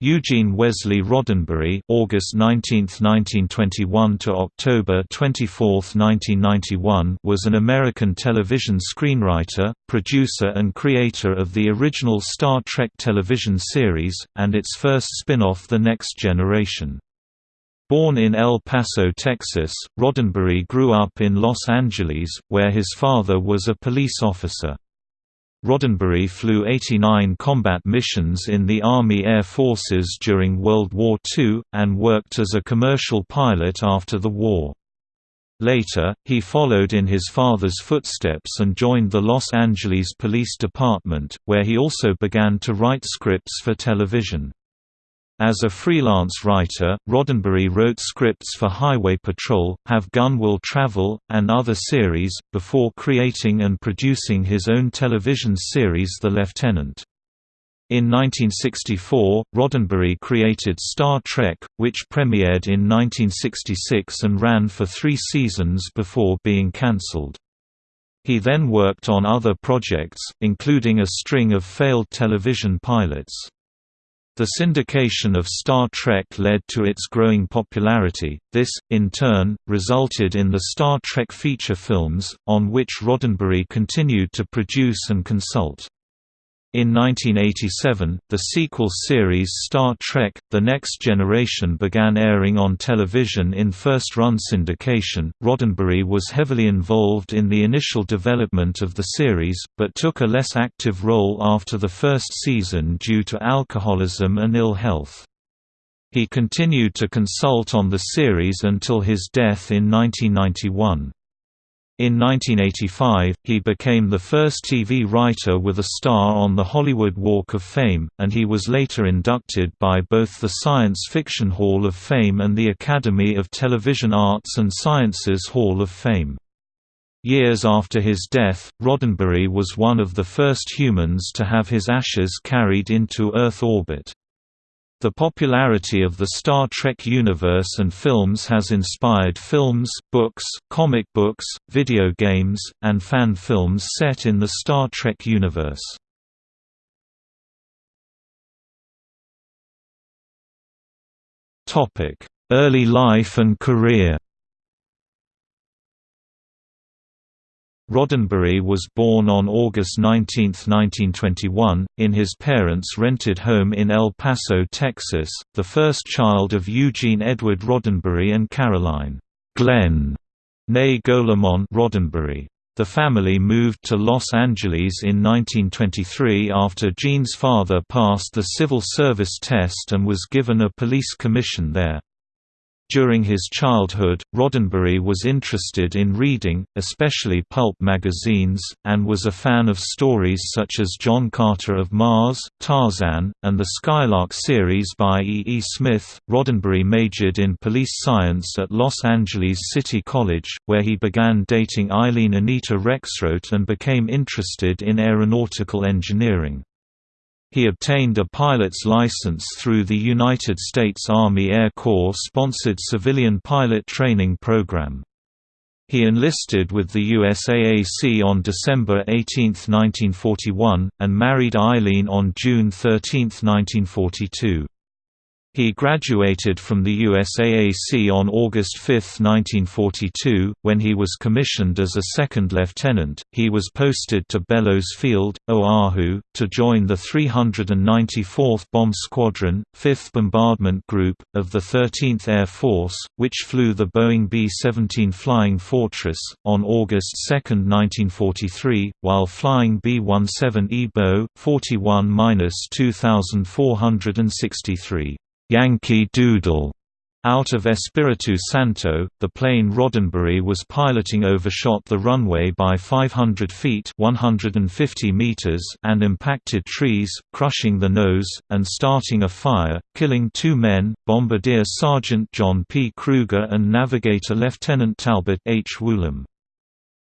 Eugene Wesley Roddenberry (August 19, 1921 to October 24, 1991) was an American television screenwriter, producer and creator of the original Star Trek television series and its first spin-off The Next Generation. Born in El Paso, Texas, Roddenberry grew up in Los Angeles, where his father was a police officer. Roddenberry flew 89 combat missions in the Army Air Forces during World War II, and worked as a commercial pilot after the war. Later, he followed in his father's footsteps and joined the Los Angeles Police Department, where he also began to write scripts for television. As a freelance writer, Roddenberry wrote scripts for Highway Patrol, Have Gun Will Travel, and other series, before creating and producing his own television series The Lieutenant. In 1964, Roddenberry created Star Trek, which premiered in 1966 and ran for three seasons before being cancelled. He then worked on other projects, including a string of failed television pilots. The syndication of Star Trek led to its growing popularity. This, in turn, resulted in the Star Trek feature films, on which Roddenberry continued to produce and consult. In 1987, the sequel series Star Trek – The Next Generation began airing on television in first-run syndication. Roddenberry was heavily involved in the initial development of the series, but took a less active role after the first season due to alcoholism and ill health. He continued to consult on the series until his death in 1991. In 1985, he became the first TV writer with a star on the Hollywood Walk of Fame, and he was later inducted by both the Science Fiction Hall of Fame and the Academy of Television Arts and Sciences Hall of Fame. Years after his death, Roddenberry was one of the first humans to have his ashes carried into Earth orbit. The popularity of the Star Trek universe and films has inspired films, books, comic books, video games, and fan films set in the Star Trek universe. Early life and career Roddenberry was born on August 19, 1921, in his parents' rented home in El Paso, Texas, the first child of Eugene Edward Roddenberry and Caroline Glenn née Golemon Roddenberry. The family moved to Los Angeles in 1923 after Gene's father passed the civil service test and was given a police commission there. During his childhood, Roddenberry was interested in reading, especially pulp magazines, and was a fan of stories such as John Carter of Mars, Tarzan, and the Skylark series by E. E. Smith. Roddenberry majored in police science at Los Angeles City College, where he began dating Eileen Anita Rexroth and became interested in aeronautical engineering. He obtained a pilot's license through the United States Army Air Corps-sponsored civilian pilot training program. He enlisted with the USAAC on December 18, 1941, and married Eileen on June 13, 1942. He graduated from the USAAC on August 5, 1942. When he was commissioned as a second lieutenant, he was posted to Bellows Field, Oahu, to join the 394th Bomb Squadron, 5th Bombardment Group, of the 13th Air Force, which flew the Boeing B-17 Flying Fortress, on August 2, 1943, while flying B-17 EBO, 41-2463. Yankee Doodle out of Espiritu Santo, the plane Roddenberry was piloting overshot the runway by 500 feet 150 meters and impacted trees, crushing the nose, and starting a fire, killing two men, Bombardier Sergeant John P. Kruger and Navigator Lieutenant Talbot H. Woolham.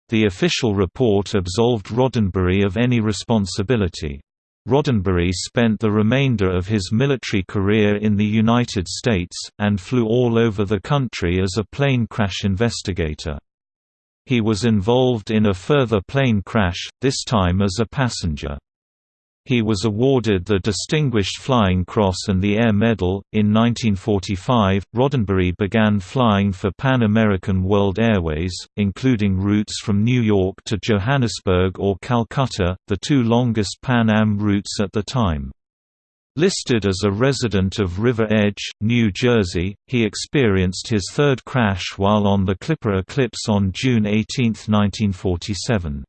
The official report absolved Roddenberry of any responsibility. Roddenberry spent the remainder of his military career in the United States, and flew all over the country as a plane crash investigator. He was involved in a further plane crash, this time as a passenger. He was awarded the Distinguished Flying Cross and the Air Medal. In 1945, Roddenberry began flying for Pan American World Airways, including routes from New York to Johannesburg or Calcutta, the two longest Pan Am routes at the time. Listed as a resident of River Edge, New Jersey, he experienced his third crash while on the Clipper Eclipse on June 18, 1947.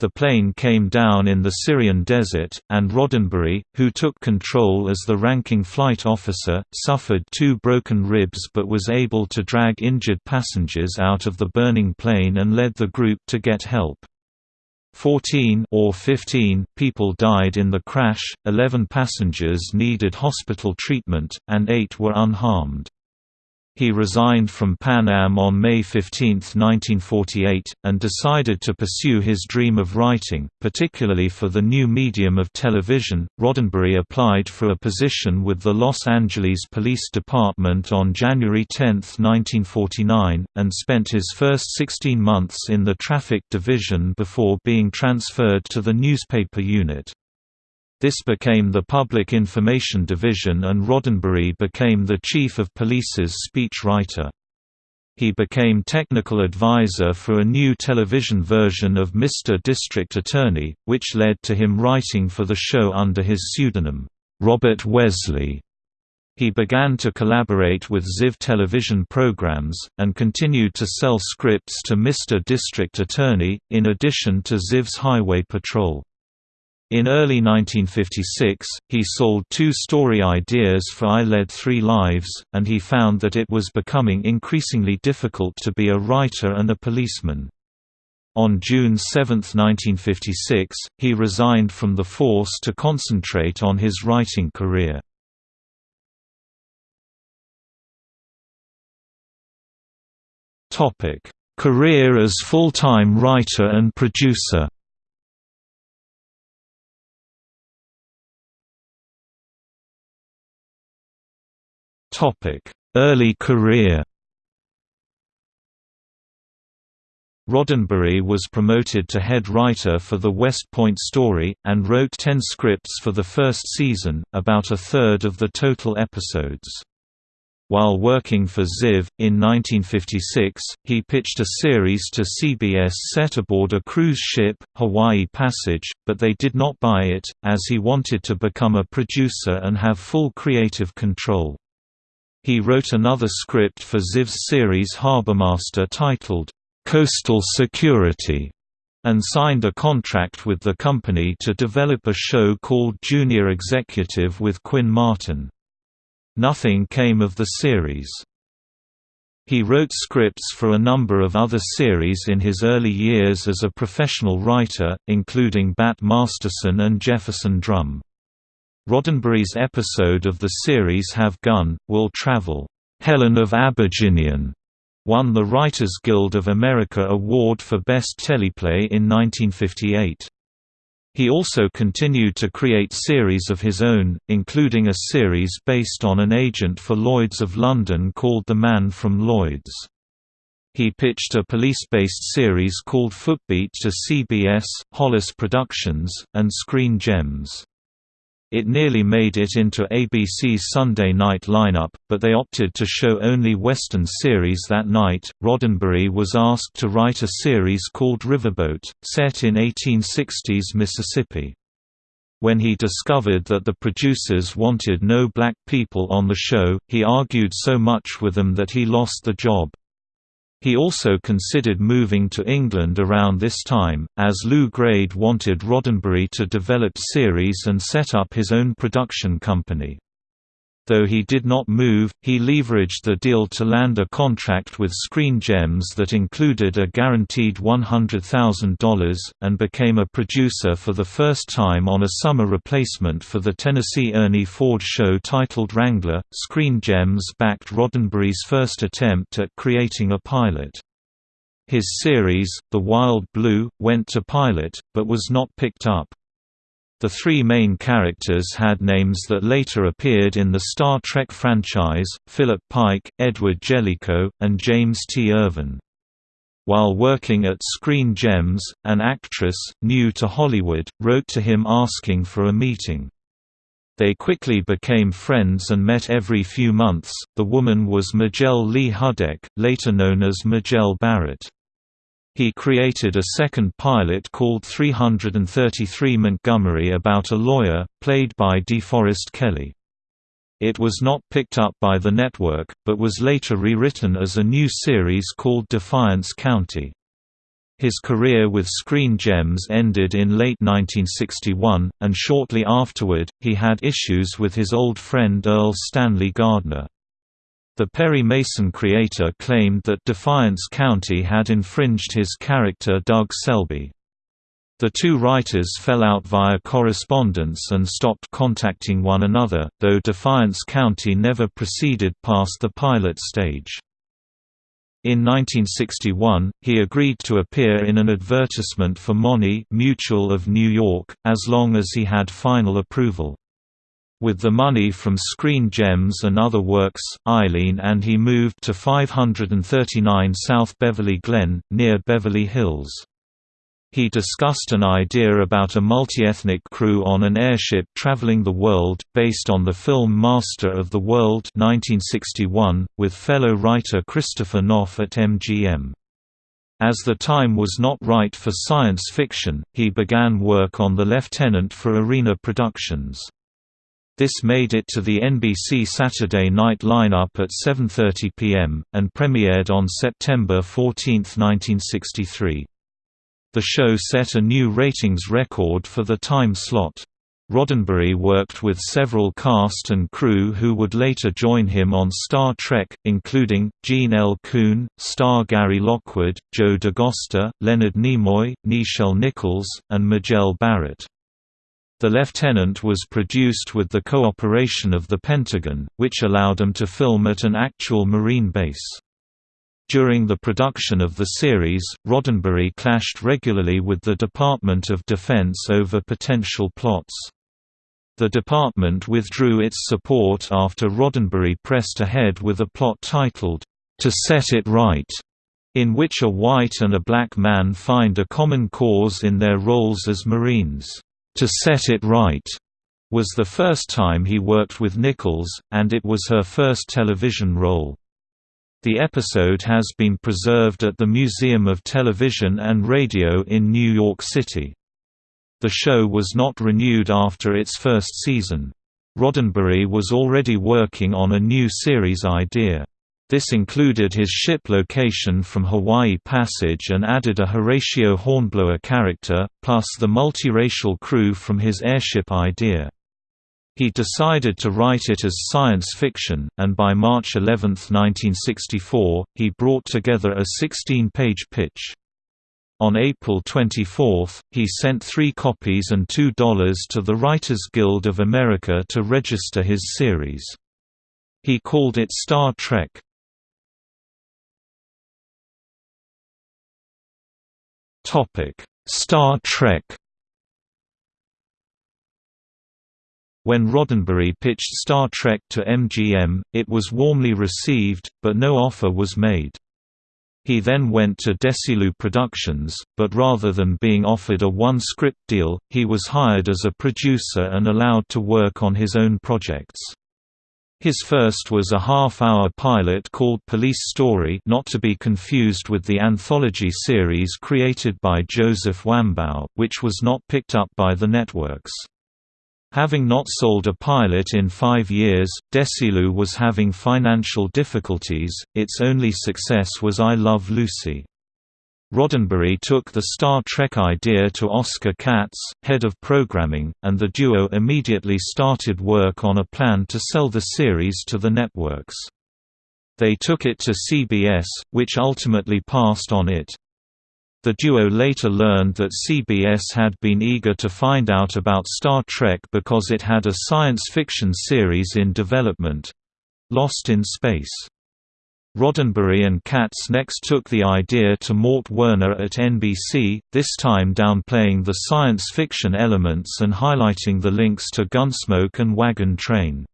The plane came down in the Syrian desert, and Roddenberry, who took control as the ranking flight officer, suffered two broken ribs but was able to drag injured passengers out of the burning plane and led the group to get help. 14 or 15 people died in the crash, 11 passengers needed hospital treatment, and 8 were unharmed. He resigned from Pan Am on May 15, 1948, and decided to pursue his dream of writing, particularly for the new medium of television. Roddenberry applied for a position with the Los Angeles Police Department on January 10, 1949, and spent his first 16 months in the traffic division before being transferred to the newspaper unit. This became the Public Information Division and Roddenberry became the Chief of Police's speech writer. He became technical advisor for a new television version of Mr. District Attorney, which led to him writing for the show under his pseudonym, Robert Wesley. He began to collaborate with Ziv television programs, and continued to sell scripts to Mr. District Attorney, in addition to Ziv's Highway Patrol. In early 1956, he sold two story ideas for I Led Three Lives, and he found that it was becoming increasingly difficult to be a writer and a policeman. On June 7, 1956, he resigned from the force to concentrate on his writing career. Career as full-time writer and producer Early career Roddenberry was promoted to head writer for the West Point story, and wrote ten scripts for the first season, about a third of the total episodes. While working for Ziv, in 1956, he pitched a series to CBS set aboard a cruise ship, Hawaii Passage, but they did not buy it, as he wanted to become a producer and have full creative control. He wrote another script for Ziv's series Harbormaster titled, "'Coastal Security' and signed a contract with the company to develop a show called Junior Executive with Quinn Martin. Nothing came of the series. He wrote scripts for a number of other series in his early years as a professional writer, including Bat Masterson and Jefferson Drum. Roddenberry's episode of the series Have Gun, Will Travel, Helen of Abajinian, won the Writers Guild of America Award for Best Teleplay in 1958. He also continued to create series of his own, including a series based on an agent for Lloyd's of London called The Man from Lloyd's. He pitched a police-based series called Footbeat to CBS, Hollis Productions, and Screen Gems. It nearly made it into ABC's Sunday night lineup, but they opted to show only Western series that night. Roddenberry was asked to write a series called Riverboat, set in 1860s Mississippi. When he discovered that the producers wanted no black people on the show, he argued so much with them that he lost the job. He also considered moving to England around this time, as Lew Grade wanted Roddenberry to develop series and set up his own production company. Though he did not move, he leveraged the deal to land a contract with Screen Gems that included a guaranteed $100,000, and became a producer for the first time on a summer replacement for the Tennessee Ernie Ford show titled Wrangler. Screen Gems backed Roddenberry's first attempt at creating a pilot. His series, The Wild Blue, went to pilot, but was not picked up. The three main characters had names that later appeared in the Star Trek franchise, Philip Pike, Edward Jellicoe, and James T. Irvin. while working at Screen Gems, an actress, new to Hollywood, wrote to him asking for a meeting. They quickly became friends and met every few months. The woman was Majel Lee Hudak, later known as Majel Barrett. He created a second pilot called 333 Montgomery about a lawyer, played by DeForest Kelley. It was not picked up by the network, but was later rewritten as a new series called Defiance County. His career with Screen Gems ended in late 1961, and shortly afterward, he had issues with his old friend Erle Stanley Gardner. The Perry Mason creator claimed that Defiance County had infringed his character Doug Selby. The two writers fell out via correspondence and stopped contacting one another, though Defiance County never proceeded past the pilot stage. In 1961, he agreed to appear in an advertisement for Money Mutual of New York, as long as he had final approval. With the money from Screen Gems and other works, Eileen and he moved to 539 South Beverly Glen, near Beverly Hills. He discussed an idea about a multi-ethnic crew on an airship traveling the world, based on the film Master of the World 1961, with fellow writer Christopher Knopf at MGM. As the time was not right for science fiction, he began work on The Lieutenant for Arena Productions. This made it to the NBC Saturday night lineup at 7.30 p.m., and premiered on September 14, 1963. The show set a new ratings record for the time slot. Roddenberry worked with several cast and crew who would later join him on Star Trek, including, Gene L. Coon, star Gary Lockwood, Joe D'Agosta, Leonard Nimoy, Nichelle Nichols, and Majel Barrett. The Lieutenant was produced with the cooperation of the Pentagon, which allowed them to film at an actual Marine base. During the production of the series, Roddenberry clashed regularly with the Department of Defense over potential plots. The department withdrew its support after Roddenberry pressed ahead with a plot titled, To Set It Right, in which a white and a black man find a common cause in their roles as Marines. To Set It Right was the first time he worked with Nichols, and it was her first television role. The episode has been preserved at the Museum of Television and Radio in New York City. The show was not renewed after its first season. Roddenberry was already working on a new series idea. This included his ship location from Hawaii Passage and added a Horatio Hornblower character, plus the multiracial crew from his airship idea. He decided to write it as science fiction, and by March 11, 1964, he brought together a 16-page pitch. On April 24, he sent three copies and $2 to the Writers Guild of America to register his series. He called it Star Trek. Topic: Star Trek. When Roddenberry pitched Star Trek to MGM, it was warmly received, but no offer was made. He then went to Desilu Productions, but rather than being offered a one-script deal, he was hired as a producer and allowed to work on his own projects. His first was a half-hour pilot called Police Story not to be confused with the anthology series created by Joseph Wambaugh, which was not picked up by the networks. Having not sold a pilot in five years, Desilu was having financial difficulties, its only success was I Love Lucy. Roddenberry took the Star Trek idea to Oscar Katz, head of programming, and the duo immediately started work on a plan to sell the series to the networks. They took it to CBS, which ultimately passed on it. The duo later learned that CBS had been eager to find out about Star Trek because it had a science fiction series in development—Lost in Space. Roddenberry and Katz next took the idea to Mort Werner at NBC, this time downplaying the science fiction elements and highlighting the links to Gunsmoke and Wagon Train.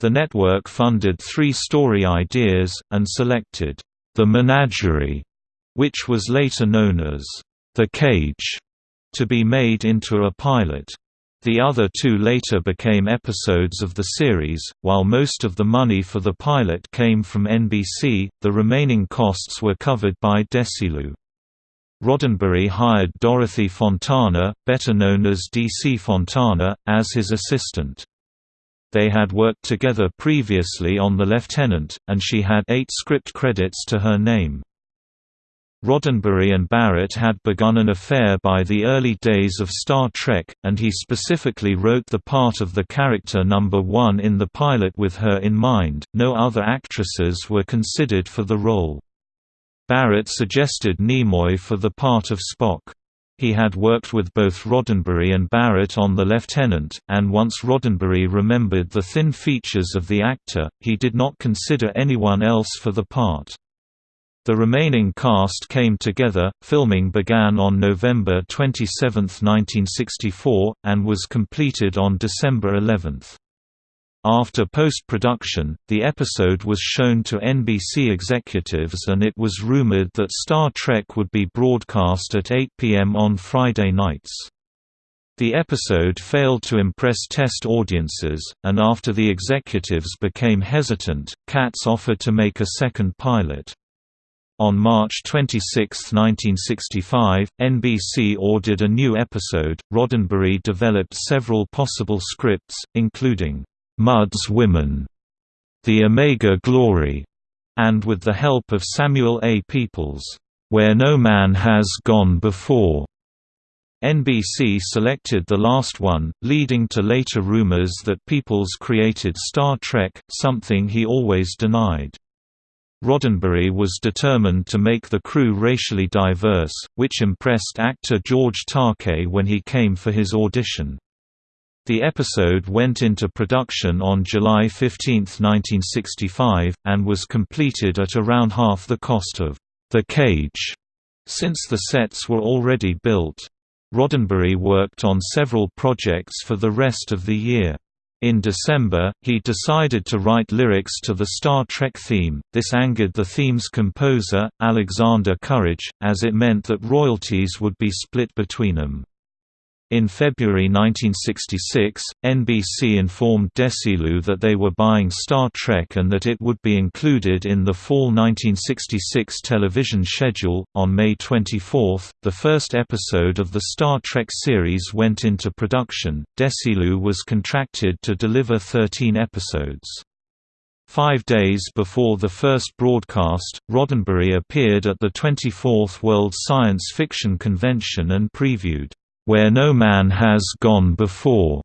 The network funded three story ideas, and selected, "'The Menagerie' which was later known as The Cage, to be made into a pilot. The other two later became episodes of the series, while most of the money for the pilot came from NBC, the remaining costs were covered by Desilu. Roddenberry hired Dorothy Fontana, better known as DC Fontana, as his assistant. They had worked together previously on The Lieutenant, and she had eight script credits to her name. Roddenberry and Barrett had begun an affair by the early days of Star Trek, and he specifically wrote the part of the character number one in the pilot with her in mind. No other actresses were considered for the role. Barrett suggested Nimoy for the part of Spock. He had worked with both Roddenberry and Barrett on The Lieutenant, and once Roddenberry remembered the thin features of the actor, he did not consider anyone else for the part. The remaining cast came together, filming began on November 27, 1964, and was completed on December 11. After post-production, the episode was shown to NBC executives and it was rumored that Star Trek would be broadcast at 8 p.m. on Friday nights. The episode failed to impress test audiences, and after the executives became hesitant, Katz offered to make a second pilot. On March 26, 1965, NBC ordered a new episode. Roddenberry developed several possible scripts, including Mudd's Women, The Omega Glory, and with the help of Samuel A. Peoples, Where No Man Has Gone Before. NBC selected the last one, leading to later rumors that Peoples created Star Trek, something he always denied. Roddenberry was determined to make the crew racially diverse, which impressed actor George Takei when he came for his audition. The episode went into production on July 15, 1965, and was completed at around half the cost of The Cage, since the sets were already built. Roddenberry worked on several projects for the rest of the year. In December, he decided to write lyrics to the Star Trek theme. This angered the theme's composer, Alexander Courage, as it meant that royalties would be split between them. In February 1966, NBC informed Desilu that they were buying Star Trek and that it would be included in the fall 1966 television schedule. On May 24, the first episode of the Star Trek series went into production. Desilu was contracted to deliver 13 episodes. Five days before the first broadcast, Roddenberry appeared at the 24th World Science Fiction Convention and previewed where no man has gone before.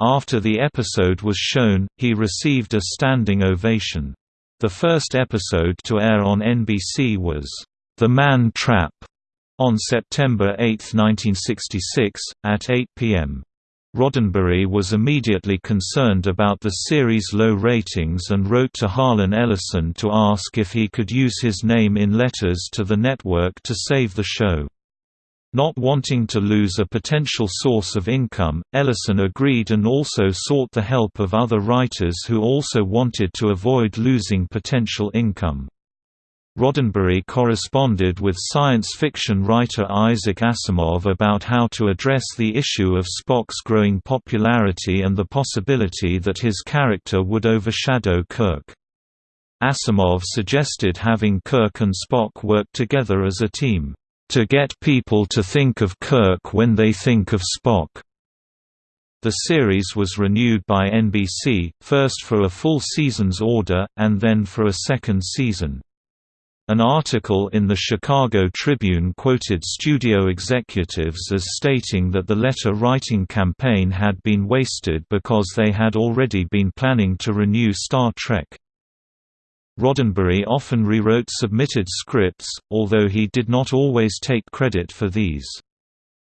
After the episode was shown, he received a standing ovation. The first episode to air on NBC was, The Man Trap, on September 8, 1966, at 8 p.m. Roddenberry was immediately concerned about the series' low ratings and wrote to Harlan Ellison to ask if he could use his name in letters to the network to save the show. Not wanting to lose a potential source of income, Ellison agreed and also sought the help of other writers who also wanted to avoid losing potential income. Roddenberry corresponded with science fiction writer Isaac Asimov about how to address the issue of Spock's growing popularity and the possibility that his character would overshadow Kirk. Asimov suggested having Kirk and Spock work together as a team to get people to think of Kirk when they think of Spock. The series was renewed by NBC, first for a full season's order, and then for a second season. An article in the Chicago Tribune quoted studio executives as stating that the letter-writing campaign had been wasted because they had already been planning to renew Star Trek. Roddenberry often rewrote submitted scripts, although he did not always take credit for these.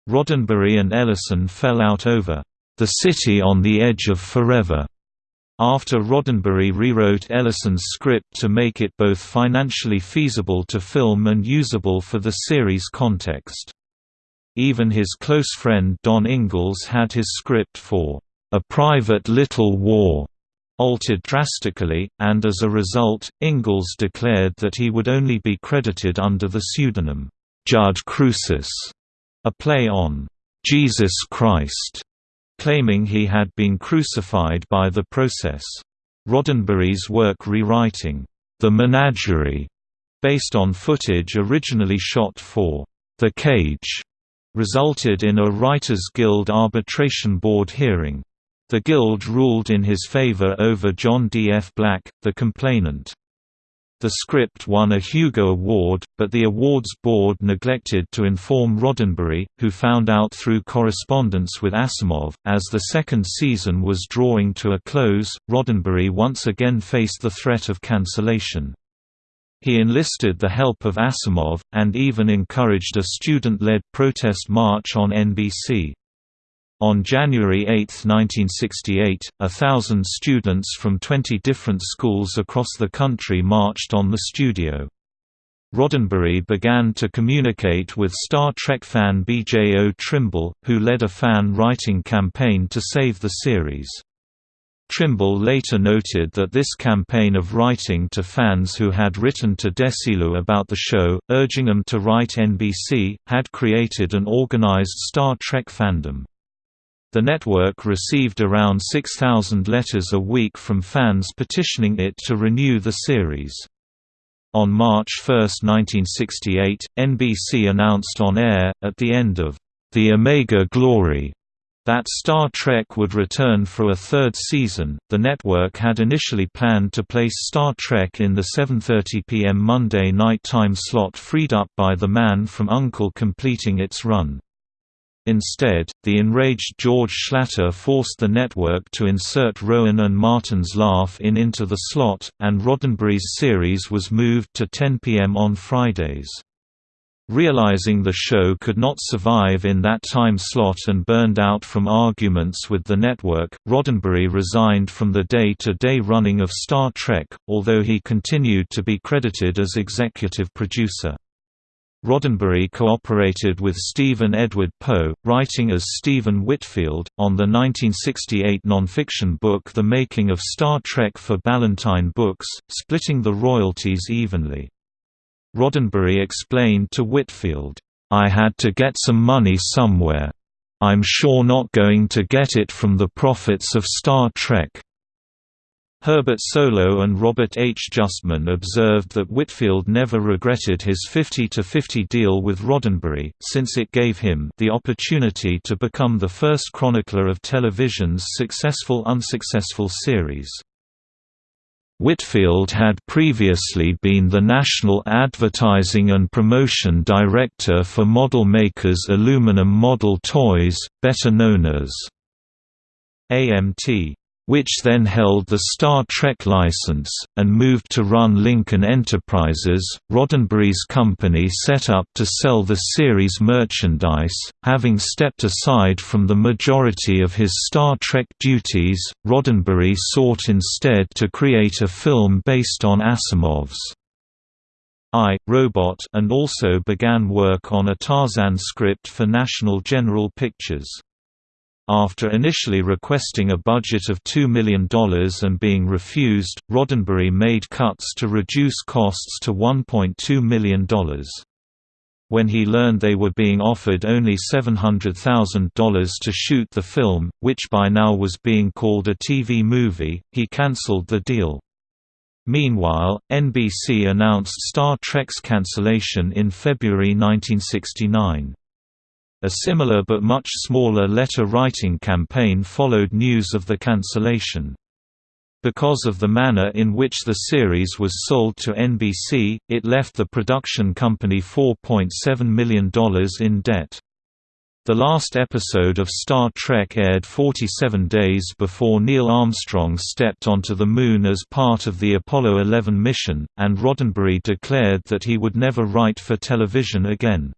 Roddenberry and Ellison fell out over The City on the Edge of Forever, after Roddenberry rewrote Ellison's script to make it both financially feasible to film and usable for the series context. Even his close friend Don Ingalls had his script for A Private Little War altered drastically, and as a result, Ingalls declared that he would only be credited under the pseudonym, Judd Crucis, a play on Jesus Christ, claiming he had been crucified by the process. Roddenberry's work rewriting The Menagerie, based on footage originally shot for The Cage, resulted in a Writers Guild Arbitration Board hearing. The Guild ruled in his favor over John D. F. Black, the complainant. The script won a Hugo Award, but the awards board neglected to inform Roddenberry, who found out through correspondence with Asimov. As the second season was drawing to a close, Roddenberry once again faced the threat of cancellation. He enlisted the help of Asimov, and even encouraged a student-led protest march on NBC. On January 8, 1968, a thousand students from 20 different schools across the country marched on the studio. Roddenberry began to communicate with Star Trek fan B.J.O. Trimble, who led a fan-writing campaign to save the series. Trimble later noted that this campaign of writing to fans who had written to Desilu about the show, urging them to write NBC, had created an organized Star Trek fandom. The network received around 6,000 letters a week from fans petitioning it to renew the series. On March 1, 1968, NBC announced on air, at the end of The Omega Glory, that Star Trek would return for a third season. The network had initially planned to place Star Trek in the 7:30 p.m. Monday night time slot freed up by The Man from Uncle completing its run. Instead, the enraged George Schlatter forced the network to insert Rowan and Martin's Laugh in into the slot, and Roddenberry's series was moved to 10 p.m. on Fridays. Realizing the show could not survive in that time slot and burned out from arguments with the network, Roddenberry resigned from the day-to-day -day running of Star Trek, although he continued to be credited as executive producer. Roddenberry cooperated with Stephen Edward Poe, writing as Stephen Whitfield, on the 1968 nonfiction book The Making of Star Trek for Ballantine Books, splitting the royalties evenly. Roddenberry explained to Whitfield, "'I had to get some money somewhere. I'm sure not going to get it from the profits of Star Trek.' Herbert Solow and Robert H. Justman observed that Whitfield never regretted his 50-50 deal with Roddenberry, since it gave him the opportunity to become the first chronicler of television's successful-unsuccessful series. Whitfield had previously been the National Advertising and Promotion Director for model makers Aluminum Model Toys, better known as AMT which then held the Star Trek license, and moved to run Lincoln Enterprises, Roddenberry's company set up to sell the series merchandise. Having stepped aside from the majority of his Star Trek duties, Roddenberry sought instead to create a film based on Asimov's I, Robot and also began work on a Tarzan script for National General Pictures. After initially requesting a budget of $2 million and being refused, Roddenberry made cuts to reduce costs to $1.2 million. When he learned they were being offered only $700,000 to shoot the film, which by now was being called a TV movie, he cancelled the deal. Meanwhile, NBC announced Star Trek's cancellation in February 1969. A similar but much smaller letter-writing campaign followed news of the cancellation. Because of the manner in which the series was sold to NBC, it left the production company $4.7 million in debt. The last episode of Star Trek aired 47 days before Neil Armstrong stepped onto the Moon as part of the Apollo 11 mission, and Roddenberry declared that he would never write for television again.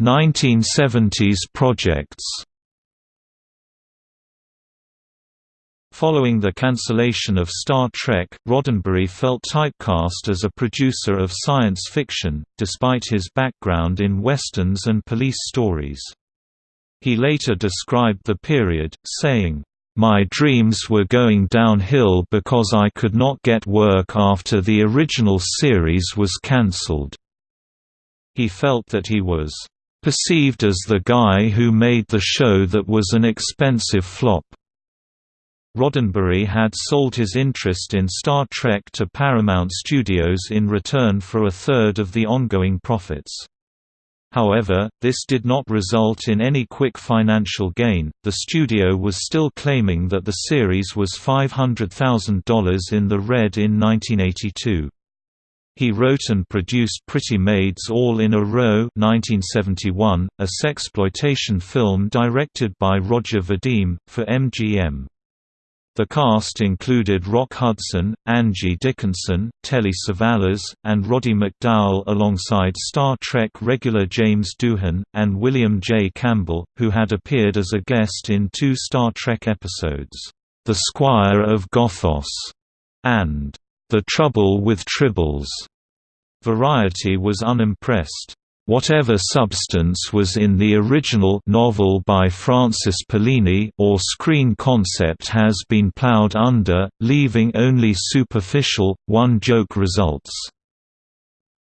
1970s projects Following the cancellation of Star Trek, Roddenberry felt typecast as a producer of science fiction, despite his background in westerns and police stories. He later described the period, saying, "...my dreams were going downhill because I could not get work after the original series was cancelled." He felt that he was perceived as the guy who made the show that was an expensive flop. Roddenberry had sold his interest in Star Trek to Paramount Studios in return for a third of the ongoing profits. However, this did not result in any quick financial gain. The studio was still claiming that the series was $500,000 in the red in 1982. He wrote and produced Pretty Maids All in a Row 1971, a sexploitation film directed by Roger Vadim, for MGM. The cast included Rock Hudson, Angie Dickinson, Telly Savalas, and Roddy McDowall alongside Star Trek regular James Doohan, and William J. Campbell, who had appeared as a guest in two Star Trek episodes, The Squire of Gothos, and The Trouble with Tribbles. Variety was unimpressed. Whatever substance was in the original novel by Francis Pollini or screen concept has been plowed under, leaving only superficial, one-joke results.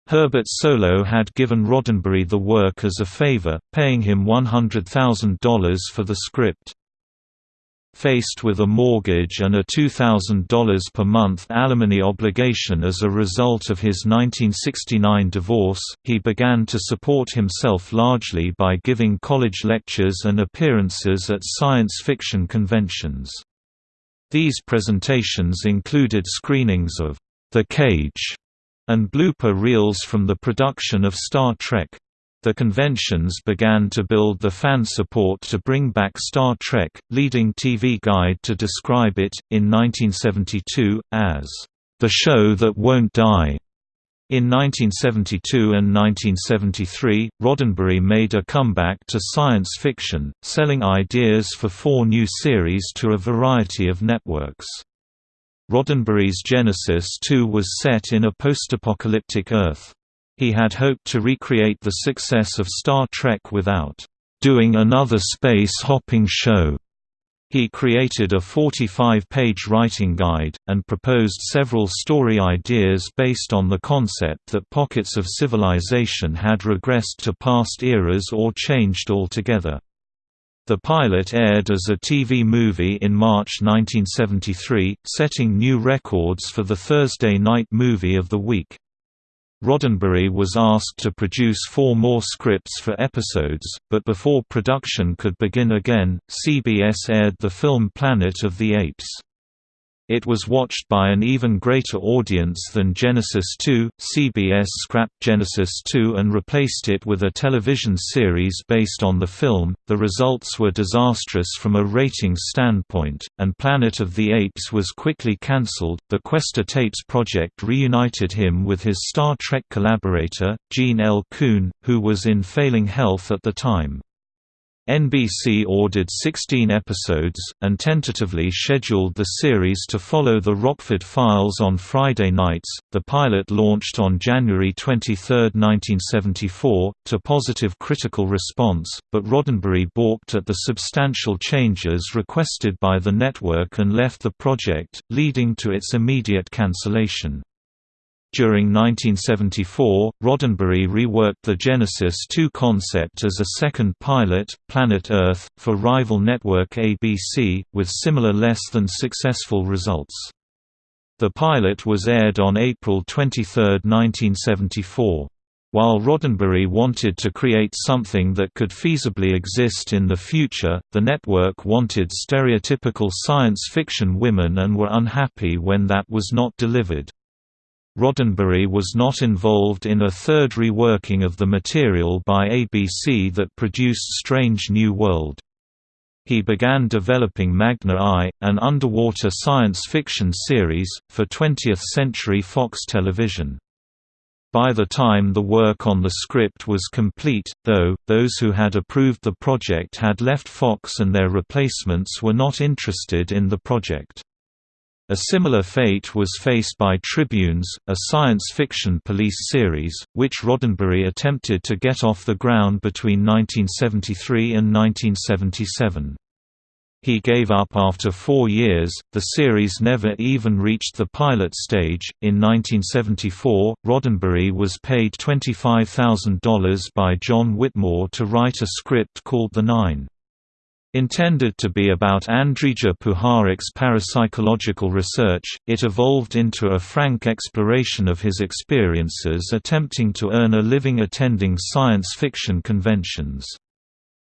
Herbert Solow had given Roddenberry the work as a favor, paying him $100,000 for the script. Faced with a mortgage and a $2,000 per month alimony obligation as a result of his 1969 divorce, he began to support himself largely by giving college lectures and appearances at science fiction conventions. These presentations included screenings of The Cage and blooper reels from the production of Star Trek. The conventions began to build the fan support to bring back Star Trek, leading TV Guide to describe it, in 1972, as, "...the show that won't die." In 1972 and 1973, Roddenberry made a comeback to science fiction, selling ideas for four new series to a variety of networks. Roddenberry's Genesis 2 was set in a post-apocalyptic Earth. He had hoped to recreate the success of Star Trek without doing another space-hopping show. He created a 45-page writing guide, and proposed several story ideas based on the concept that pockets of civilization had regressed to past eras or changed altogether. The pilot aired as a TV movie in March 1973, setting new records for the Thursday night movie of the week. Roddenberry was asked to produce four more scripts for episodes, but before production could begin again, CBS aired the film Planet of the Apes. It was watched by an even greater audience than Genesis 2. CBS scrapped Genesis 2 and replaced it with a television series based on the film. The results were disastrous from a ratings standpoint, and Planet of the Apes was quickly cancelled. The Questor Tapes project reunited him with his Star Trek collaborator, Gene L. Coon, who was in failing health at the time. NBC ordered 16 episodes, and tentatively scheduled the series to follow The Rockford Files on Friday nights. The pilot launched on January 23, 1974, to positive critical response, but Roddenberry balked at the substantial changes requested by the network and left the project, leading to its immediate cancellation. During 1974, Roddenberry reworked the Genesis 2 concept as a second pilot, Planet Earth, for rival network ABC, with similar less than successful results. The pilot was aired on April 23, 1974. While Roddenberry wanted to create something that could feasibly exist in the future, the network wanted stereotypical science fiction women and were unhappy when that was not delivered. Roddenberry was not involved in a third reworking of the material by ABC that produced Strange New World. He began developing Magna I, an underwater science fiction series, for 20th Century Fox Television. By the time the work on the script was complete, though, those who had approved the project had left Fox and their replacements were not interested in the project. A similar fate was faced by Tribunes, a science fiction police series, which Roddenberry attempted to get off the ground between 1973 and 1977. He gave up after four years, the series never even reached the pilot stage. In 1974, Roddenberry was paid $25,000 by John Whitmore to write a script called The Nine. Intended to be about Andrija Puharich's parapsychological research, it evolved into a frank exploration of his experiences attempting to earn a living attending science fiction conventions.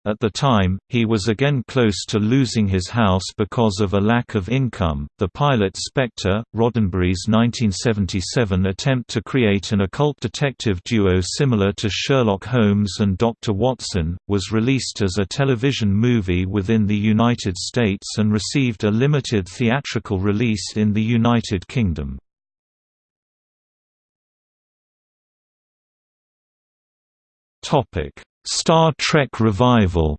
At the time, he was again close to losing his house because of a lack of income. The pilot Spectre, Roddenberry's 1977 attempt to create an occult detective duo similar to Sherlock Holmes and Dr. Watson, was released as a television movie within the United States and received a limited theatrical release in the United Kingdom. Topic Star Trek revival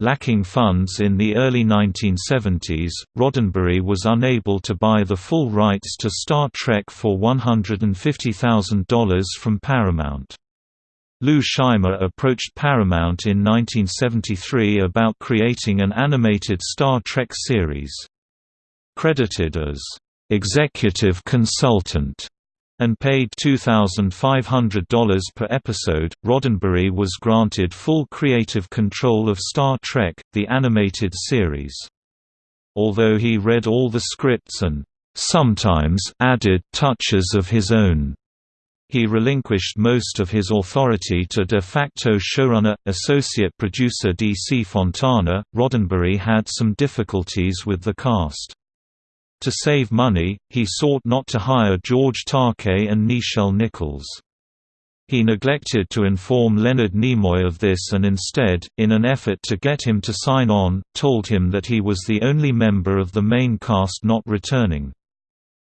Lacking funds in the early 1970s, Roddenberry was unable to buy the full rights to Star Trek for $150,000 from Paramount. Lou Scheimer approached Paramount in 1973 about creating an animated Star Trek series. Credited as executive consultant and paid $2,500 per episode. Roddenberry was granted full creative control of Star Trek, the animated series. Although he read all the scripts and sometimes added touches of his own. He relinquished most of his authority to de facto showrunner, associate producer D. C. Fontana. Roddenberry had some difficulties with the cast. To save money, he sought not to hire George Takei and Nichelle Nichols. He neglected to inform Leonard Nimoy of this and instead, in an effort to get him to sign on, told him that he was the only member of the main cast not returning.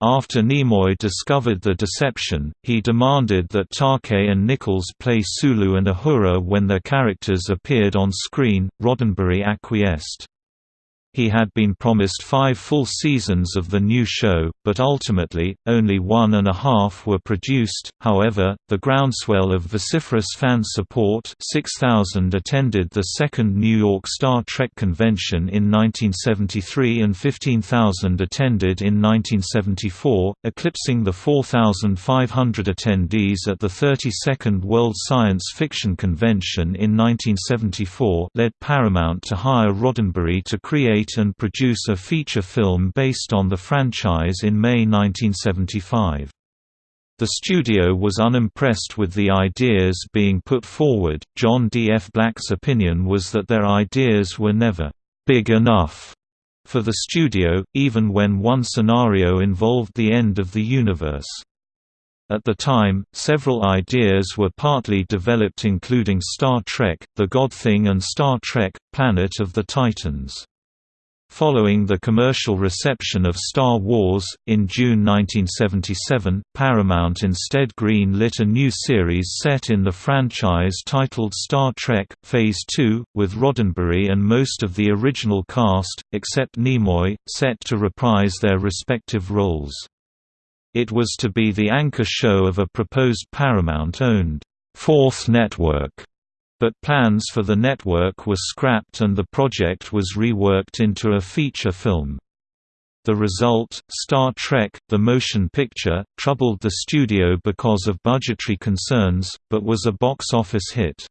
After Nimoy discovered the deception, he demanded that Takei and Nichols play Sulu and Uhura when their characters appeared on screen. Roddenberry acquiesced. He had been promised five full seasons of the new show, but ultimately, only one and a half were produced. However, the groundswell of vociferous fan support 6,000 attended the second New York Star Trek convention in 1973 and 15,000 attended in 1974, eclipsing the 4,500 attendees at the 32nd World Science Fiction Convention in 1974 led Paramount to hire Roddenberry to create create and produce a feature film based on the franchise in May 1975. The studio was unimpressed with the ideas being put forward. John D. F. Black's opinion was that their ideas were never big enough for the studio, even when one scenario involved the end of the universe. At the time, several ideas were partly developed including Star Trek, The God Thing and Star Trek, Planet of the Titans. Following the commercial reception of Star Wars, in June 1977, Paramount instead green-lit a new series set in the franchise titled Star Trek, Phase 2, with Roddenberry and most of the original cast, except Nimoy, set to reprise their respective roles. It was to be the anchor show of a proposed Paramount-owned, Fourth Network but plans for the network were scrapped and the project was reworked into a feature film. The result, Star Trek, the motion picture, troubled the studio because of budgetary concerns, but was a box office hit.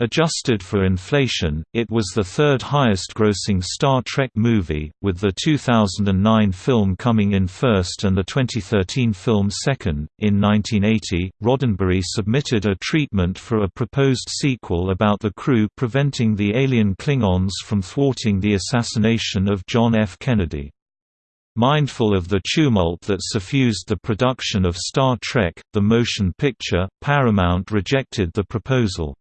Adjusted for inflation, it was the third highest grossing Star Trek movie, with the 2009 film coming in first and the 2013 film second. In 1980, Roddenberry submitted a treatment for a proposed sequel about the crew preventing the alien Klingons from thwarting the assassination of John F. Kennedy. Mindful of the tumult that suffused the production of Star Trek, the motion picture, Paramount rejected the proposal.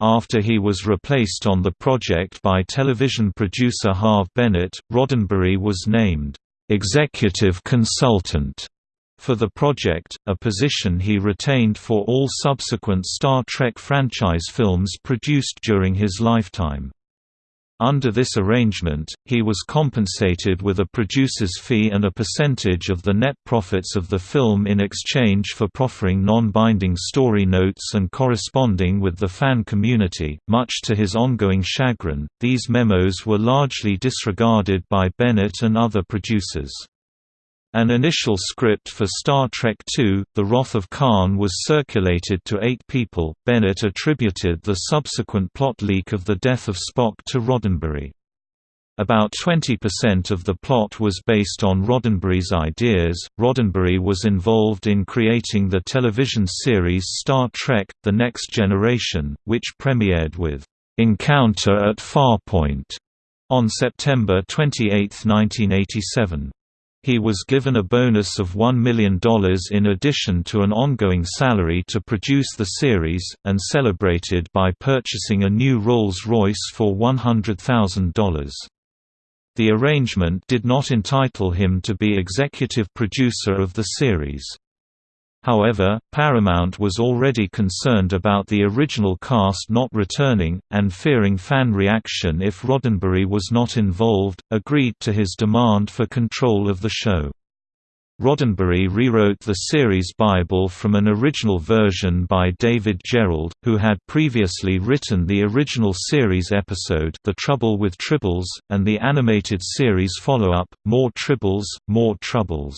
After he was replaced on the project by television producer Harve Bennett, Roddenberry was named executive consultant for the project, a position he retained for all subsequent Star Trek franchise films produced during his lifetime. Under this arrangement, he was compensated with a producer's fee and a percentage of the net profits of the film in exchange for proffering non-binding story notes and corresponding with the fan community. Much to his ongoing chagrin, these memos were largely disregarded by Bennett and other producers. An initial script for Star Trek II, The Wrath of Khan was circulated to eight people. Bennett attributed the subsequent plot leak of the death of Spock to Roddenberry. About 20% of the plot was based on Roddenberry's ideas. Roddenberry was involved in creating the television series Star Trek The Next Generation, which premiered with Encounter at Farpoint on September 28, 1987. He was given a bonus of $1 million in addition to an ongoing salary to produce the series, and celebrated by purchasing a new Rolls-Royce for $100,000. The arrangement did not entitle him to be executive producer of the series. However, Paramount was already concerned about the original cast not returning, and fearing fan reaction if Roddenberry was not involved, agreed to his demand for control of the show. Roddenberry rewrote the series Bible from an original version by David Gerrold, who had previously written the original series episode The Trouble with Tribbles, and the animated series follow-up, More Tribbles, More Troubles.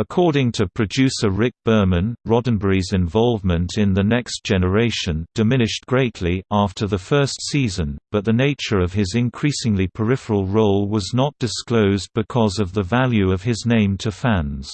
According to producer Rick Berman, Roddenberry's involvement in The Next Generation diminished greatly after the first season, but the nature of his increasingly peripheral role was not disclosed because of the value of his name to fans.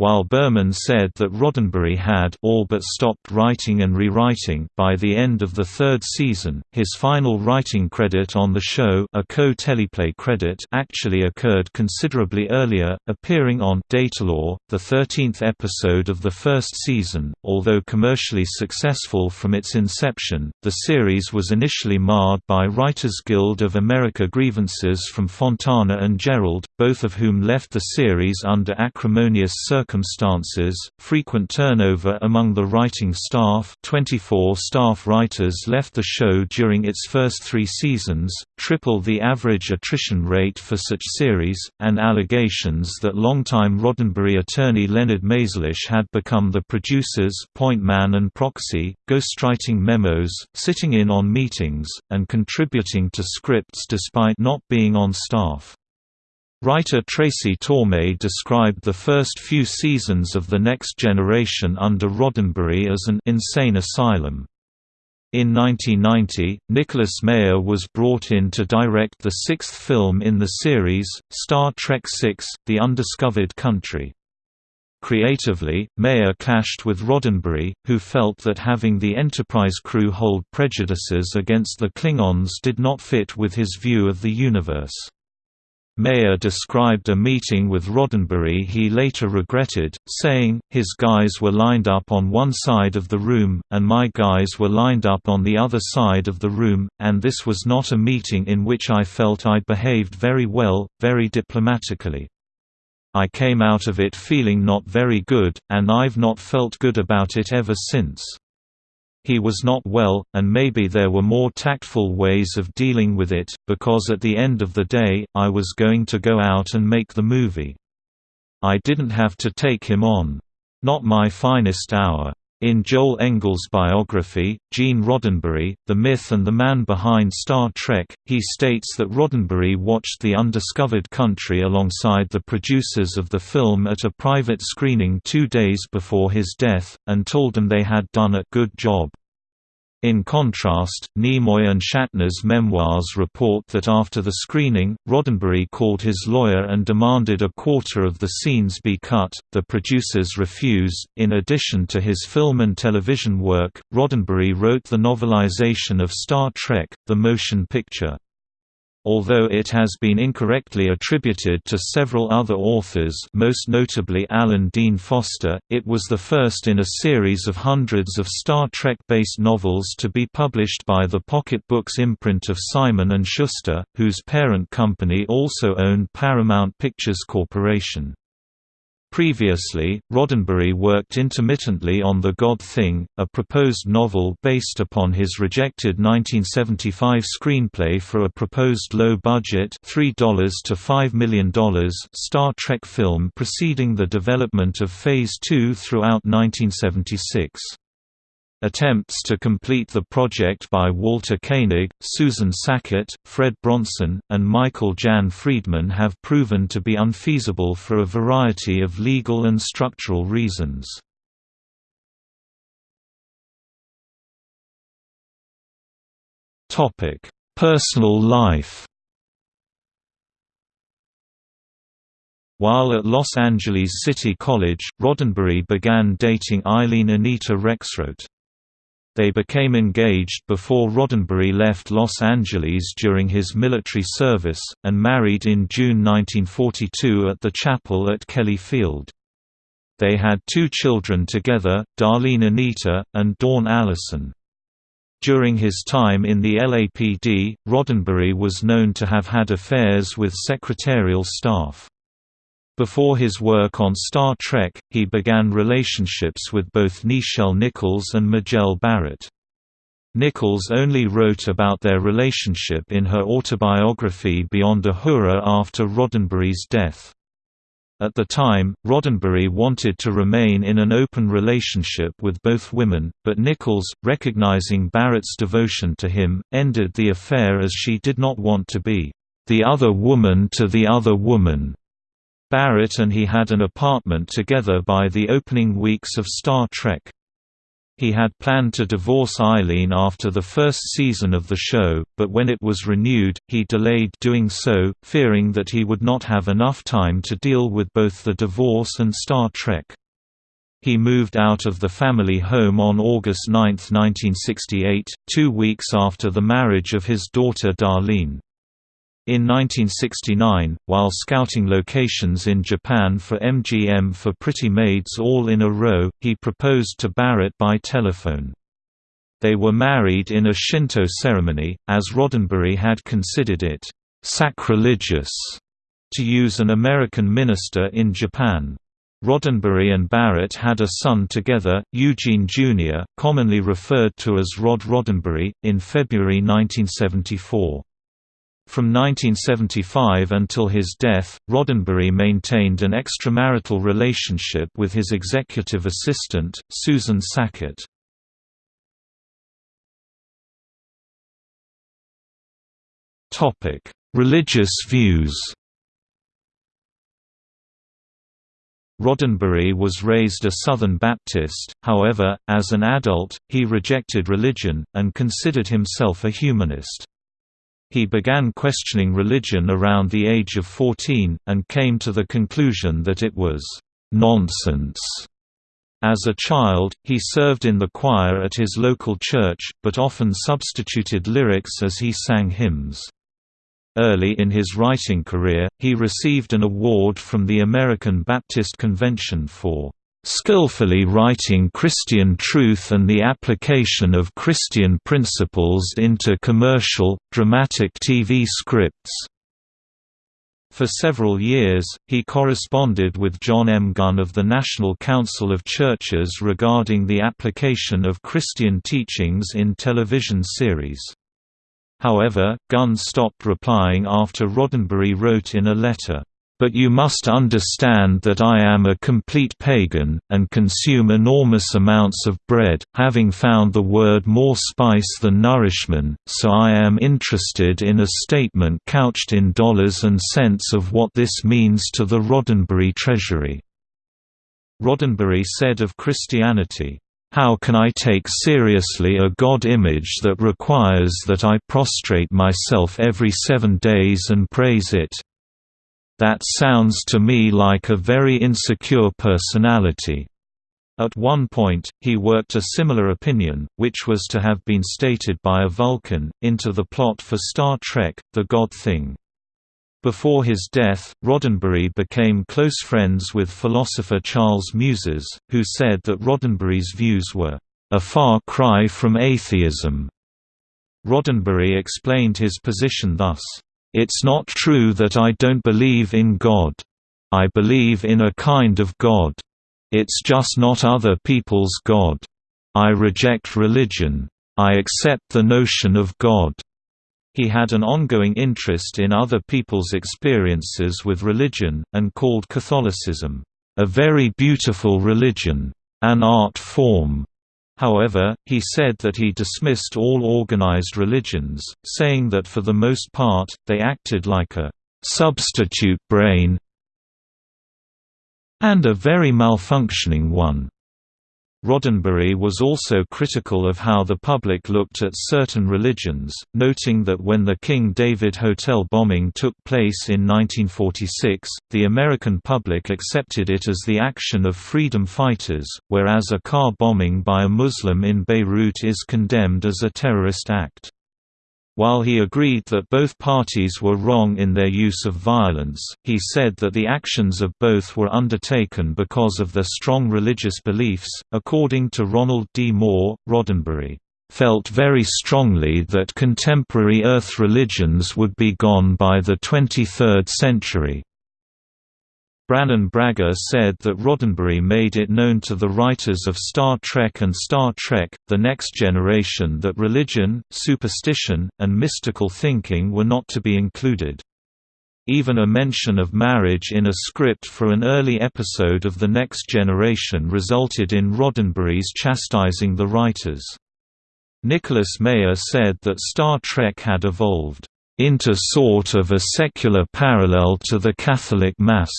While Berman said that Roddenberry had all but stopped writing and rewriting by the end of the third season, his final writing credit on the show a co-teleplay credit actually occurred considerably earlier, appearing on Datalore, the 13th episode of the first season. Although commercially successful from its inception, the series was initially marred by Writers Guild of America grievances from Fontana and Gerrold, both of whom left the series under acrimonious circumstances circumstances, frequent turnover among the writing staff 24 staff writers left the show during its first three seasons, triple the average attrition rate for such series, and allegations that longtime Roddenberry attorney Leonard Maizlish had become the producer's point man and proxy, ghostwriting memos, sitting in on meetings, and contributing to scripts despite not being on staff. Writer Tracy Torme described the first few seasons of The Next Generation under Roddenberry as an insane asylum. In 1990, Nicholas Meyer was brought in to direct the sixth film in the series, Star Trek VI – The Undiscovered Country. Creatively, Meyer clashed with Roddenberry, who felt that having the Enterprise crew hold prejudices against the Klingons did not fit with his view of the universe. Meyer described a meeting with Roddenberry he later regretted, saying, his guys were lined up on one side of the room, and my guys were lined up on the other side of the room, and this was not a meeting in which I felt I behaved very well, very diplomatically. I came out of it feeling not very good, and I've not felt good about it ever since. He was not well, and maybe there were more tactful ways of dealing with it, because at the end of the day, I was going to go out and make the movie. I didn't have to take him on. Not my finest hour. In Joel Engel's biography, Gene Roddenberry, The Myth and the Man Behind Star Trek, he states that Roddenberry watched The Undiscovered Country alongside the producers of the film at a private screening two days before his death, and told them they had done a good job. In contrast, Nimoy and Shatner's memoirs report that after the screening, Roddenberry called his lawyer and demanded a quarter of the scenes be cut. The producers refused. In addition to his film and television work, Roddenberry wrote the novelization of Star Trek: The Motion Picture. Although it has been incorrectly attributed to several other authors most notably Alan Dean Foster, it was the first in a series of hundreds of Star Trek-based novels to be published by the Pocket Books imprint of Simon & Schuster, whose parent company also owned Paramount Pictures Corporation. Previously, Roddenberry worked intermittently on The God Thing, a proposed novel based upon his rejected 1975 screenplay for a proposed low-budget $3 to $5 million Star Trek film preceding the development of Phase 2 throughout 1976. Attempts to complete the project by Walter Koenig, Susan Sackett, Fred Bronson, and Michael Jan Friedman have proven to be unfeasible for a variety of legal and structural reasons. Personal life While at Los Angeles City College, Roddenberry began dating Eileen Anita Rexroth. They became engaged before Roddenberry left Los Angeles during his military service, and married in June 1942 at the chapel at Kelly Field. They had two children together, Darlene Anita, and Dawn Allison. During his time in the LAPD, Roddenberry was known to have had affairs with secretarial staff. Before his work on Star Trek, he began relationships with both Nichelle Nichols and Majel Barrett. Nichols only wrote about their relationship in her autobiography Beyond Uhura after Roddenberry's death. At the time, Roddenberry wanted to remain in an open relationship with both women, but Nichols, recognizing Barrett's devotion to him, ended the affair as she did not want to be the other woman to the other woman. Barrett and he had an apartment together by the opening weeks of Star Trek. He had planned to divorce Eileen after the first season of the show, but when it was renewed, he delayed doing so, fearing that he would not have enough time to deal with both the divorce and Star Trek. He moved out of the family home on August 9, 1968, two weeks after the marriage of his daughter Darlene. In 1969, while scouting locations in Japan for MGM for Pretty Maids All in a Row, he proposed to Barrett by telephone. They were married in a Shinto ceremony, as Roddenberry had considered it sacrilegious to use an American minister in Japan. Roddenberry and Barrett had a son together, Eugene Jr., commonly referred to as Rod Roddenberry, in February 1974. From 1975 until his death, Roddenberry maintained an extramarital relationship with his executive assistant, Susan Sackett. Religious views Roddenberry was raised a Southern Baptist, however, as an adult, he rejected religion, and considered himself a humanist. He began questioning religion around the age of 14, and came to the conclusion that it was nonsense. As a child, he served in the choir at his local church, but often substituted lyrics as he sang hymns. Early in his writing career, he received an award from the American Baptist Convention for skillfully writing Christian truth and the application of Christian principles into commercial, dramatic TV scripts. For several years, he corresponded with John M. Gunn of the National Council of Churches regarding the application of Christian teachings in television series. However, Gunn stopped replying after Roddenberry wrote in a letter, but you must understand that I am a complete pagan, and consume enormous amounts of bread, having found the word more spice than nourishment, so I am interested in a statement couched in dollars and cents of what this means to the Roddenberry treasury." Roddenberry said of Christianity, how can I take seriously a God image that requires that I prostrate myself every seven days and praise it? That sounds to me like a very insecure personality. At one point, he worked a similar opinion, which was to have been stated by a Vulcan, into the plot for Star Trek, The God Thing. Before his death, Roddenberry became close friends with philosopher Charles Muses, who said that Roddenberry's views were, "...a far cry from atheism." Roddenberry explained his position thus, it's not true that I don't believe in God. I believe in a kind of God. It's just not other people's God. I reject religion. I accept the notion of God. He had an ongoing interest in other people's experiences with religion, and called Catholicism, "...a very beautiful religion. An art form." However, he said that he dismissed all organized religions, saying that for the most part, they acted like a "...substitute brain and a very malfunctioning one." Roddenberry was also critical of how the public looked at certain religions, noting that when the King David Hotel bombing took place in 1946, the American public accepted it as the action of freedom fighters, whereas a car bombing by a Muslim in Beirut is condemned as a terrorist act. While he agreed that both parties were wrong in their use of violence, he said that the actions of both were undertaken because of their strong religious beliefs. According to Ronald D. Moore, Roddenberry felt very strongly that contemporary Earth religions would be gone by the 23rd century. Brannon Braga said that Roddenberry made it known to the writers of Star Trek and Star Trek, The Next Generation that religion, superstition, and mystical thinking were not to be included. Even a mention of marriage in a script for an early episode of The Next Generation resulted in Roddenberry's chastising the writers. Nicholas Meyer said that Star Trek had evolved into sort of a secular parallel to the Catholic Mass.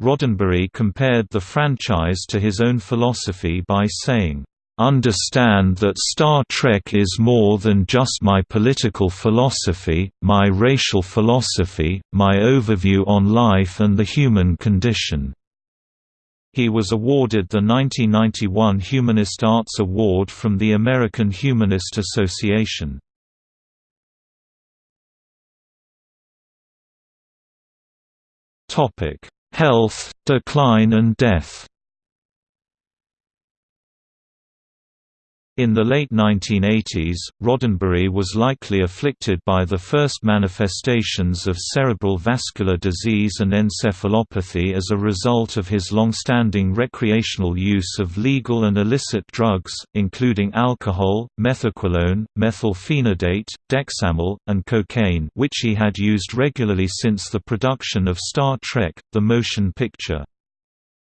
Roddenberry compared the franchise to his own philosophy by saying, "...understand that Star Trek is more than just my political philosophy, my racial philosophy, my overview on life and the human condition." He was awarded the 1991 Humanist Arts Award from the American Humanist Association. Topic Health, decline and death In the late 1980s, Roddenberry was likely afflicted by the first manifestations of cerebral vascular disease and encephalopathy as a result of his long-standing recreational use of legal and illicit drugs, including alcohol, methaqualone, methylphenidate, dexamyl, and cocaine which he had used regularly since the production of Star Trek, the motion picture.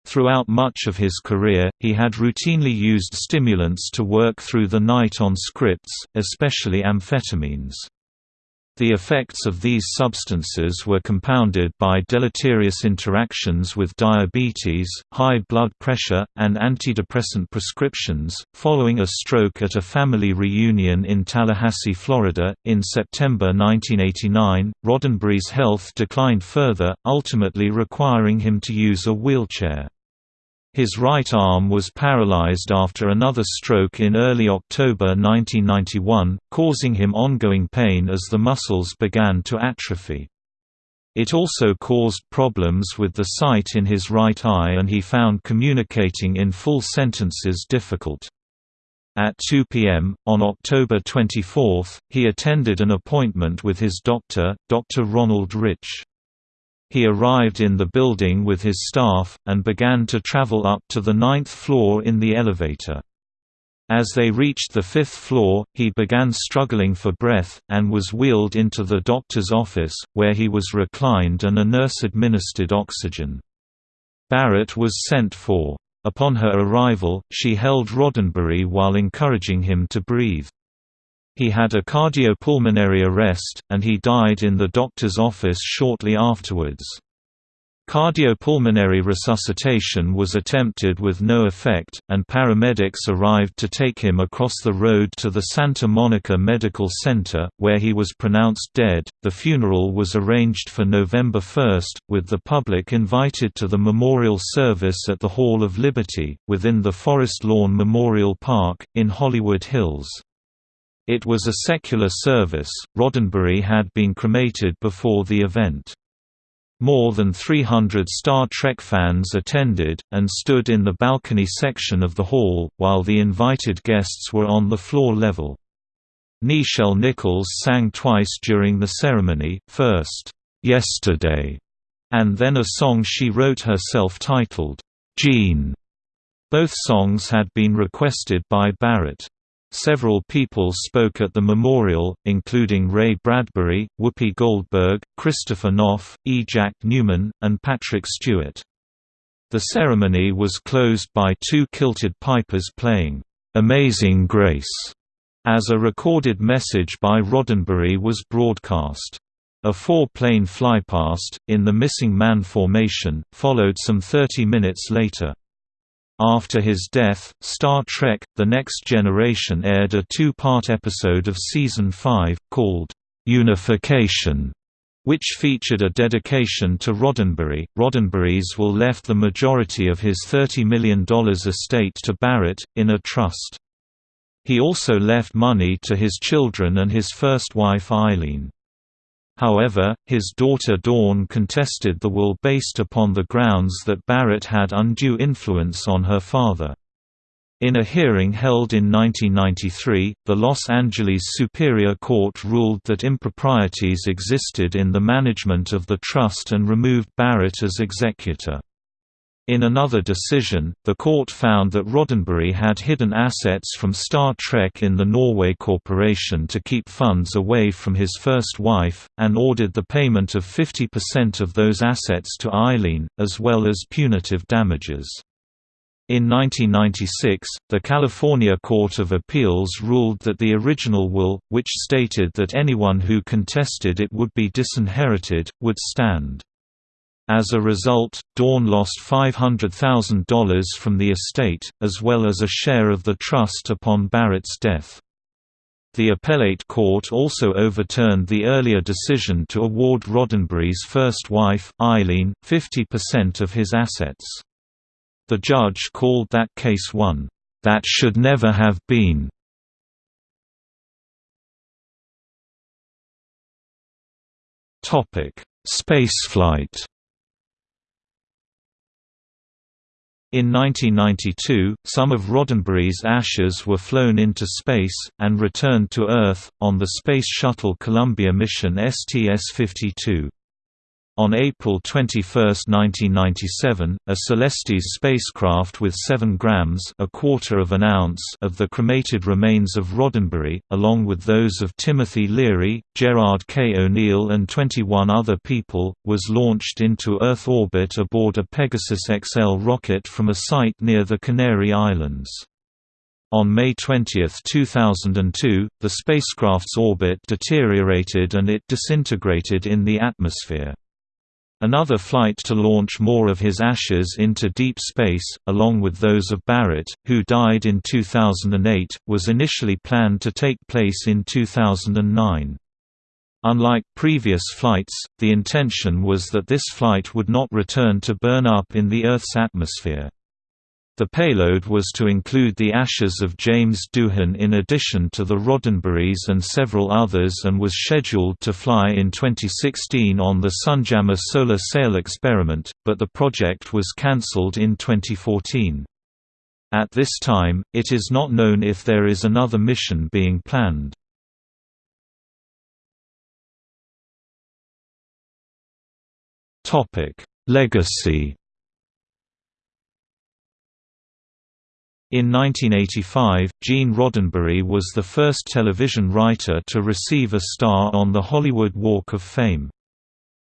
Throughout much of his career, he had routinely used stimulants to work through the night on scripts, especially amphetamines. The effects of these substances were compounded by deleterious interactions with diabetes, high blood pressure, and antidepressant prescriptions. Following a stroke at a family reunion in Tallahassee, Florida, in September 1989, Roddenberry's health declined further, ultimately requiring him to use a wheelchair. His right arm was paralyzed after another stroke in early October 1991, causing him ongoing pain as the muscles began to atrophy. It also caused problems with the sight in his right eye and he found communicating in full sentences difficult. At 2 p.m., on October 24, he attended an appointment with his doctor, Dr. Ronald Rich. He arrived in the building with his staff, and began to travel up to the ninth floor in the elevator. As they reached the fifth floor, he began struggling for breath, and was wheeled into the doctor's office, where he was reclined and a nurse administered oxygen. Barrett was sent for. Upon her arrival, she held Roddenberry while encouraging him to breathe. He had a cardiopulmonary arrest, and he died in the doctor's office shortly afterwards. Cardiopulmonary resuscitation was attempted with no effect, and paramedics arrived to take him across the road to the Santa Monica Medical Center, where he was pronounced dead. The funeral was arranged for November 1, with the public invited to the memorial service at the Hall of Liberty, within the Forest Lawn Memorial Park, in Hollywood Hills. It was a secular service. Roddenberry had been cremated before the event. More than 300 Star Trek fans attended, and stood in the balcony section of the hall, while the invited guests were on the floor level. Nichelle Nichols sang twice during the ceremony, first, "'Yesterday' and then a song she wrote herself titled, Gene. Both songs had been requested by Barrett. Several people spoke at the memorial, including Ray Bradbury, Whoopi Goldberg, Christopher Knopf, E. Jack Neuman, and Patrick Stewart. The ceremony was closed by two kilted pipers playing, "'Amazing Grace' as a recorded message by Roddenberry was broadcast. A four-plane flypast, in the Missing Man formation, followed some 30 minutes later. After his death, Star Trek – The Next Generation aired a two-part episode of Season 5, called, "'Unification' which featured a dedication to Roddenberry. Roddenberry's will left the majority of his $30 million estate to Barrett, in a trust. He also left money to his children and his first wife Eileen. However, his daughter Dawn contested the will based upon the grounds that Barrett had undue influence on her father. In a hearing held in 1993, the Los Angeles Superior Court ruled that improprieties existed in the management of the trust and removed Barrett as executor. In another decision, the court found that Roddenberry had hidden assets from Star Trek in the Norway Corporation to keep funds away from his first wife, and ordered the payment of 50% of those assets to Eileen, as well as punitive damages. In 1996, the California Court of Appeals ruled that the original will, which stated that anyone who contested it would be disinherited, would stand. As a result, Dawn lost $500,000 from the estate, as well as a share of the trust upon Barrett's death. The appellate court also overturned the earlier decision to award Roddenberry's first wife, Eileen, 50% of his assets. The judge called that case one, "...that should never have been." Spaceflight In 1992, some of Roddenberry's ashes were flown into space, and returned to Earth, on the Space Shuttle Columbia mission STS-52. On April 21, 1997, a Celestis spacecraft with 7 grams a quarter of, an ounce of the cremated remains of Roddenberry, along with those of Timothy Leary, Gerard K. O'Neill and 21 other people, was launched into Earth orbit aboard a Pegasus XL rocket from a site near the Canary Islands. On May 20, 2002, the spacecraft's orbit deteriorated and it disintegrated in the atmosphere. Another flight to launch more of his ashes into deep space, along with those of Barrett, who died in 2008, was initially planned to take place in 2009. Unlike previous flights, the intention was that this flight would not return to burn up in the Earth's atmosphere. The payload was to include the ashes of James Doohan in addition to the Roddenberrys and several others and was scheduled to fly in 2016 on the Sunjammer solar sail experiment, but the project was cancelled in 2014. At this time, it is not known if there is another mission being planned. Legacy In 1985, Gene Roddenberry was the first television writer to receive a star on the Hollywood Walk of Fame.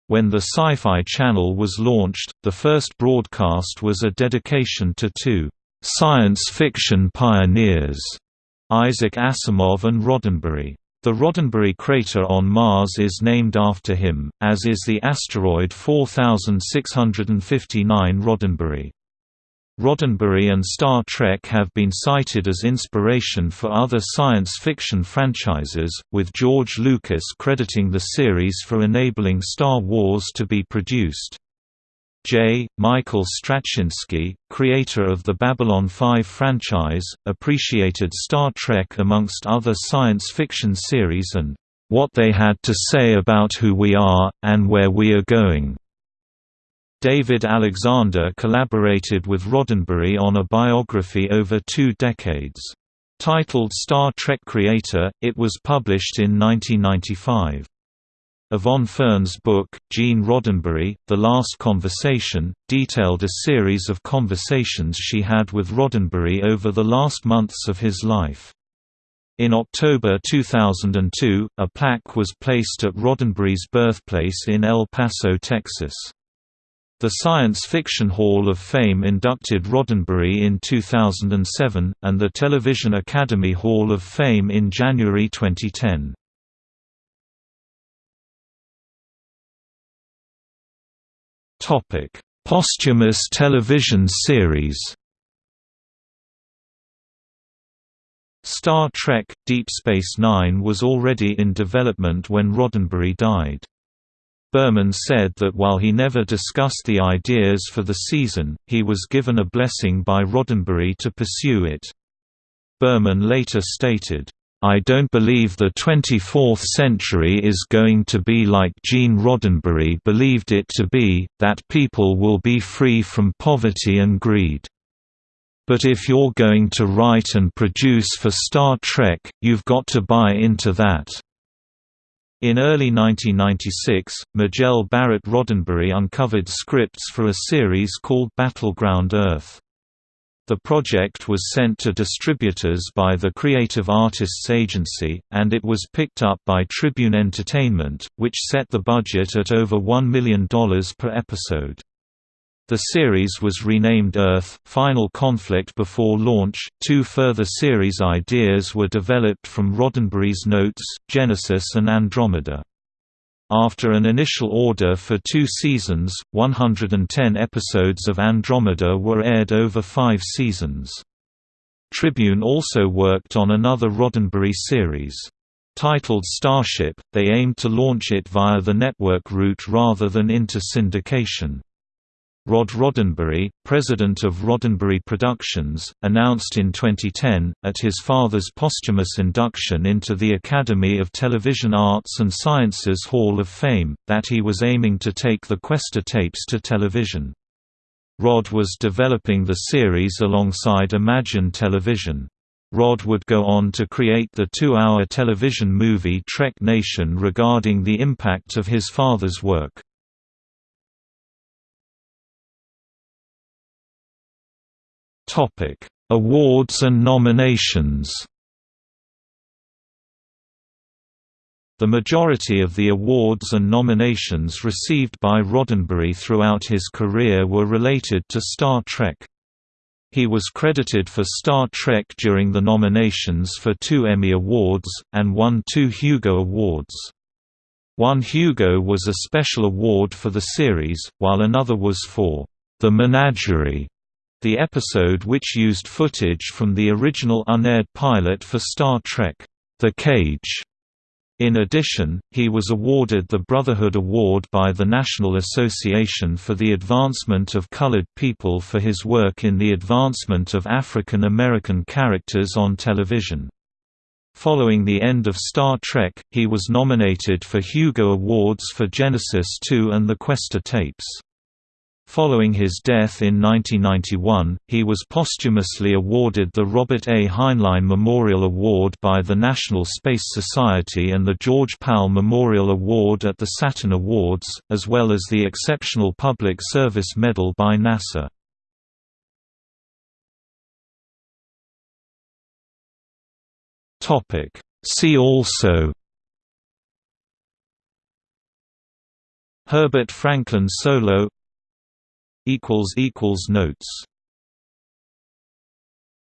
When the Sci-Fi Channel was launched, the first broadcast was a dedication to two science fiction pioneers, Isaac Asimov and Roddenberry. The Roddenberry crater on Mars is named after him, as is the asteroid 4659 Roddenberry. Roddenberry and Star Trek have been cited as inspiration for other science fiction franchises, with George Lucas crediting the series for enabling Star Wars to be produced. J. Michael Straczynski, creator of the Babylon 5 franchise, appreciated Star Trek amongst other science fiction series and, "...what they had to say about who we are, and where we are going." David Alexander collaborated with Roddenberry on a biography over two decades. Titled Star Trek Creator, it was published in 1995. Yvonne Fern's book, Gene Roddenberry, The Last Conversation, detailed a series of conversations she had with Roddenberry over the last months of his life. In October 2002, a plaque was placed at Roddenberry's birthplace in El Paso, Texas. The Science Fiction Hall of Fame inducted Roddenberry in 2007, and the Television Academy Hall of Fame in January 2010. Topic: Posthumous television series. Star Trek – Deep Space Nine was already in development when Roddenberry died. Berman said that while he never discussed the ideas for the season, he was given a blessing by Roddenberry to pursue it. Berman later stated, I don't believe the 24th century is going to be like Gene Roddenberry believed it to be, that people will be free from poverty and greed. But if you're going to write and produce for Star Trek, you've got to buy into that. In early 1996, Majel Barrett Roddenberry uncovered scripts for a series called Battleground Earth. The project was sent to distributors by the Creative Artists Agency, and it was picked up by Tribune Entertainment, which set the budget at over $1 million per episode. The series was renamed Earth Final Conflict before launch. Two further series ideas were developed from Roddenberry's notes, Genesis and Andromeda. After an initial order for two seasons, 110 episodes of Andromeda were aired over five seasons. Tribune also worked on another Roddenberry series. Titled Starship, they aimed to launch it via the network route rather than into syndication. Rod Roddenberry, president of Roddenberry Productions, announced in 2010, at his father's posthumous induction into the Academy of Television Arts and Sciences Hall of Fame, that he was aiming to take the Questor tapes to television. Rod was developing the series alongside Imagine Television. Rod would go on to create the two-hour television movie Trek Nation regarding the impact of his father's work. Topic: Awards and nominations. The majority of the awards and nominations received by Roddenberry throughout his career were related to Star Trek. He was credited for Star Trek during the nominations for two Emmy Awards, and won two Hugo Awards. One Hugo was a special award for the series, while another was for The Menagerie the episode which used footage from the original unaired pilot for Star Trek, The Cage. In addition, he was awarded the Brotherhood Award by the National Association for the Advancement of Colored People for his work in the advancement of African American characters on television. Following the end of Star Trek, he was nominated for Hugo Awards for Genesis 2 and the Questor tapes. Following his death in 1991, he was posthumously awarded the Robert A. Heinlein Memorial Award by the National Space Society and the George Powell Memorial Award at the Saturn Awards, as well as the Exceptional Public Service Medal by NASA. See also Herbert Franklin Solow Notes